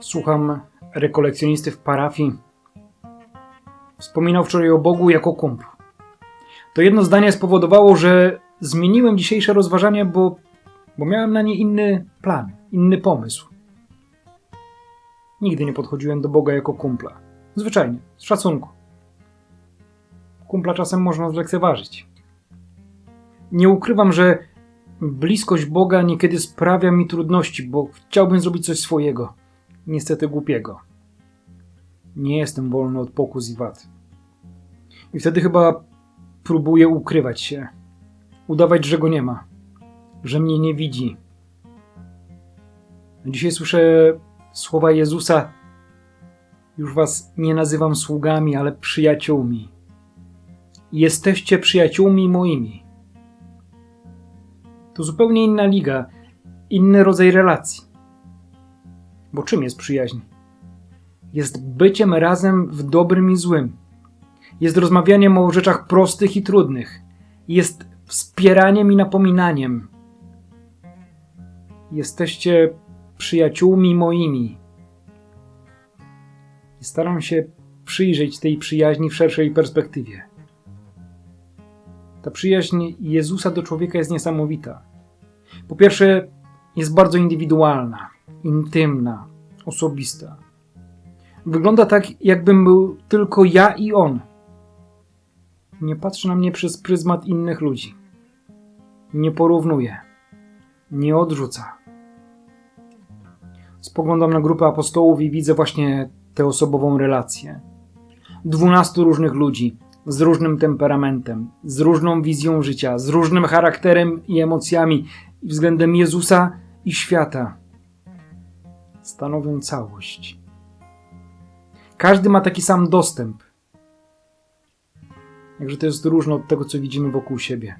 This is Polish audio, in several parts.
Słucham rekolekcjonisty w parafii. Wspominał wczoraj o Bogu jako kumplu. To jedno zdanie spowodowało, że zmieniłem dzisiejsze rozważania, bo, bo miałem na nie inny plan, inny pomysł. Nigdy nie podchodziłem do Boga jako kumpla. Zwyczajnie, z szacunku. Kumpla czasem można zlekceważyć. Nie ukrywam, że bliskość Boga niekiedy sprawia mi trudności, bo chciałbym zrobić coś swojego. Niestety głupiego. Nie jestem wolny od pokus i wad. I wtedy chyba próbuję ukrywać się. Udawać, że go nie ma. Że mnie nie widzi. Dzisiaj słyszę słowa Jezusa. Już was nie nazywam sługami, ale przyjaciółmi. Jesteście przyjaciółmi moimi. To zupełnie inna liga, inny rodzaj relacji. Bo czym jest przyjaźń? Jest byciem razem w dobrym i złym. Jest rozmawianiem o rzeczach prostych i trudnych. Jest wspieraniem i napominaniem. Jesteście przyjaciółmi moimi. I staram się przyjrzeć tej przyjaźni w szerszej perspektywie. Ta przyjaźń Jezusa do człowieka jest niesamowita. Po pierwsze, jest bardzo indywidualna, intymna, osobista. Wygląda tak, jakbym był tylko ja i on. Nie patrzy na mnie przez pryzmat innych ludzi. Nie porównuje. Nie odrzuca. Spoglądam na grupę apostołów i widzę właśnie tę osobową relację. Dwunastu różnych ludzi, z różnym temperamentem, z różną wizją życia, z różnym charakterem i emocjami względem Jezusa i świata. Stanowią całość. Każdy ma taki sam dostęp. Jakże to jest różne od tego, co widzimy wokół siebie.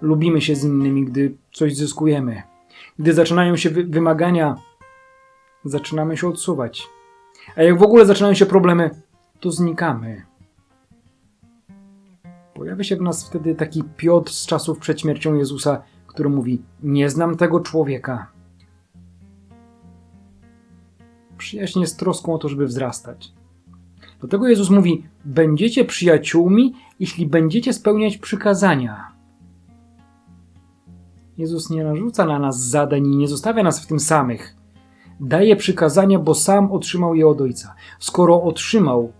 Lubimy się z innymi, gdy coś zyskujemy. Gdy zaczynają się wy wymagania, zaczynamy się odsuwać. A jak w ogóle zaczynają się problemy, to znikamy. Pojawia się w nas wtedy taki Piotr z czasów przed śmiercią Jezusa, który mówi: Nie znam tego człowieka. Przyjaźń jest troską o to, żeby wzrastać. Dlatego Jezus mówi: Będziecie przyjaciółmi, jeśli będziecie spełniać przykazania. Jezus nie narzuca na nas zadań i nie zostawia nas w tym samych. Daje przykazania, bo sam otrzymał je od Ojca. Skoro otrzymał,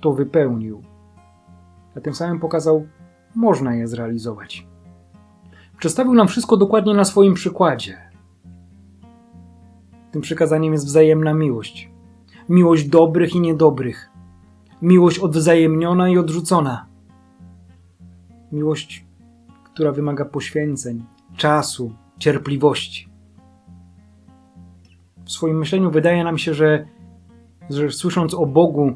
to wypełnił. A tym samym pokazał, można je zrealizować. Przedstawił nam wszystko dokładnie na swoim przykładzie. Tym przykazaniem jest wzajemna miłość. Miłość dobrych i niedobrych. Miłość odwzajemniona i odrzucona. Miłość, która wymaga poświęceń, czasu, cierpliwości. W swoim myśleniu wydaje nam się, że, że słysząc o Bogu,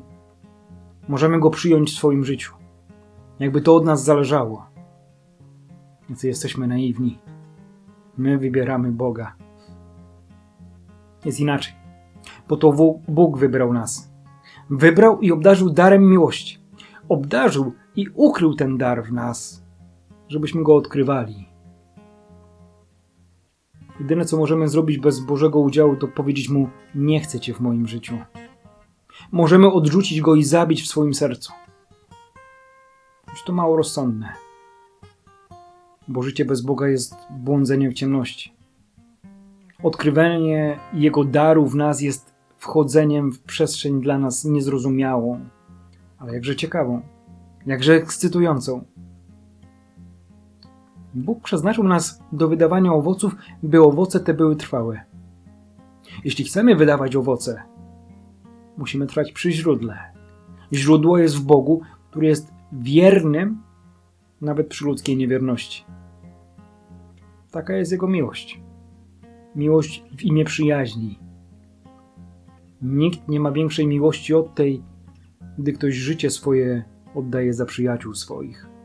możemy go przyjąć w swoim życiu. Jakby to od nas zależało. Więc jesteśmy naiwni. My wybieramy Boga. Jest inaczej. Bo to Bóg wybrał nas. Wybrał i obdarzył darem miłości. Obdarzył i ukrył ten dar w nas, żebyśmy go odkrywali. Jedyne, co możemy zrobić bez Bożego udziału, to powiedzieć mu: Nie chcę cię w moim życiu. Możemy odrzucić go i zabić w swoim sercu. Choć to mało rozsądne. Bo życie bez Boga jest błądzeniem w ciemności. Odkrywanie Jego daru w nas jest wchodzeniem w przestrzeń dla nas niezrozumiałą, ale jakże ciekawą, jakże ekscytującą. Bóg przeznaczył nas do wydawania owoców, by owoce te były trwałe. Jeśli chcemy wydawać owoce, musimy trwać przy źródle. Źródło jest w Bogu, który jest wiernym nawet przy ludzkiej niewierności. Taka jest Jego miłość. Miłość w imię przyjaźni. Nikt nie ma większej miłości od tej, gdy ktoś życie swoje oddaje za przyjaciół swoich.